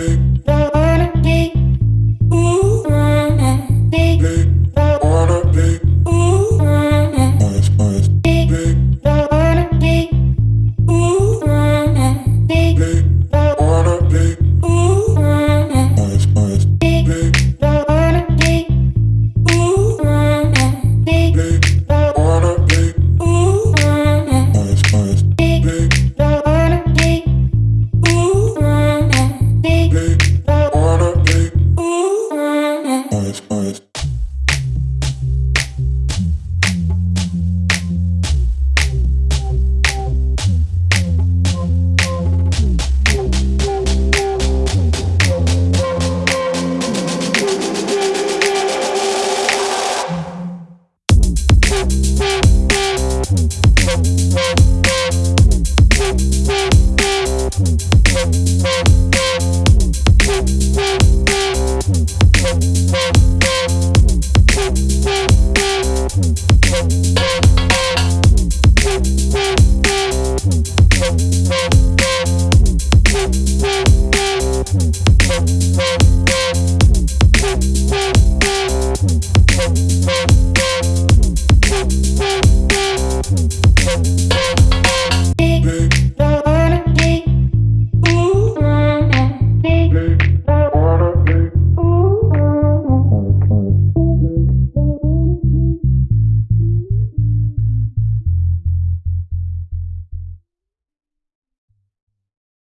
baby Thank you.